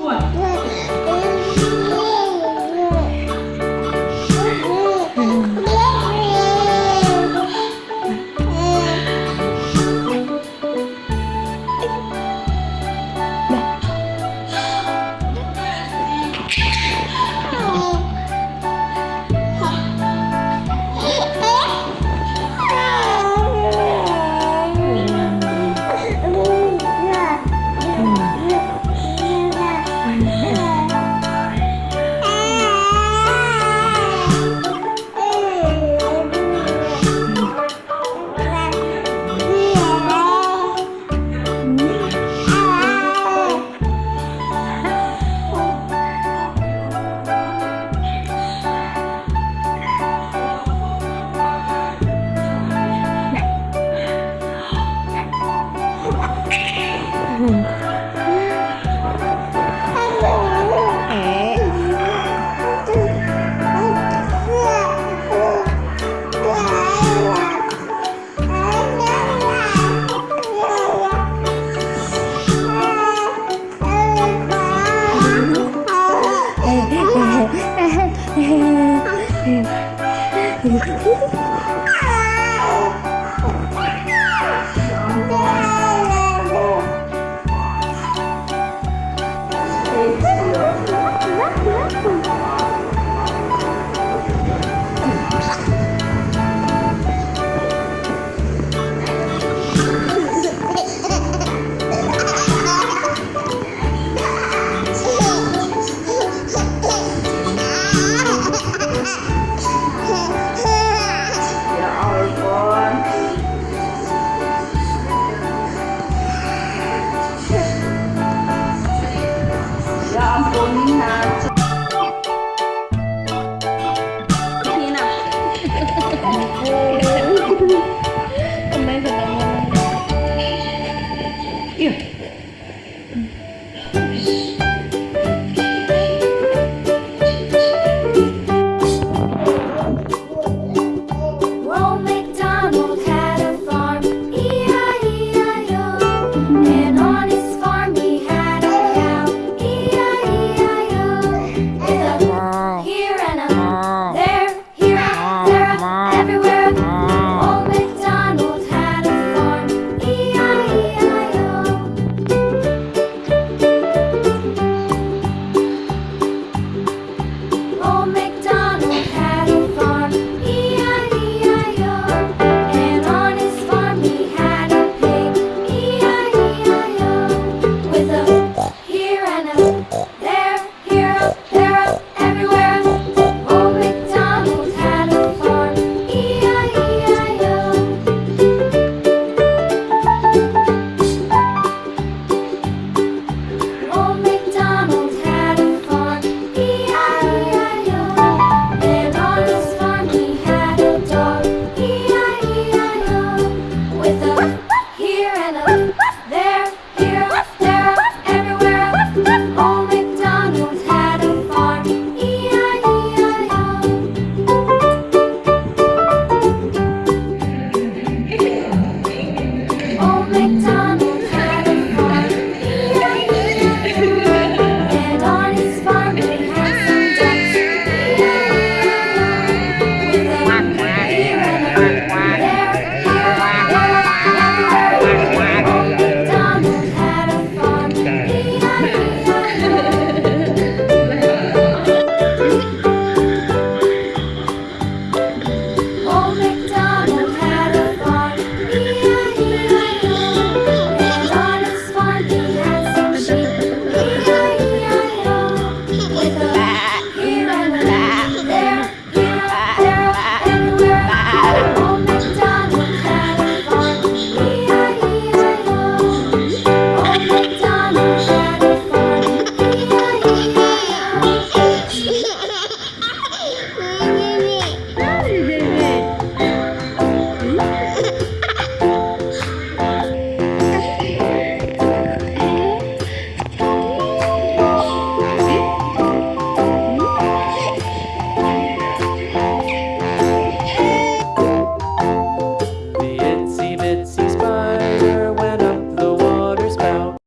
对。你